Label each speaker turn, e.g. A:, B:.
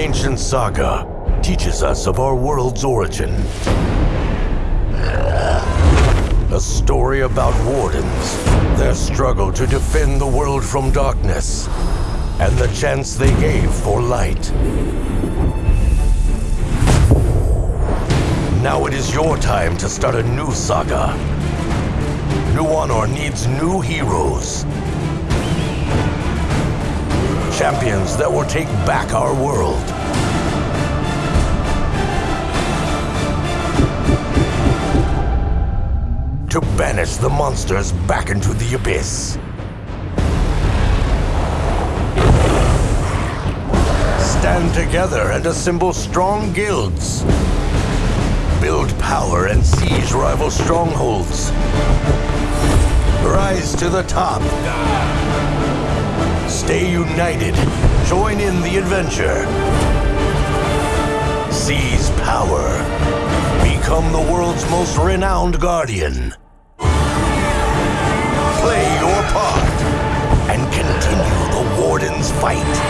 A: ancient saga teaches us of our world's origin. A story about wardens, their struggle to defend the world from darkness, and the chance they gave for light. Now it is your time to start a new saga. New Honor needs new heroes. Champions that will take back our world. To banish the monsters back into the abyss. Stand together and assemble strong guilds. Build power and siege rival strongholds. Rise to the top. Stay united. Join in the adventure. Seize power. Become the world's most renowned guardian. Play your part and continue the Warden's fight.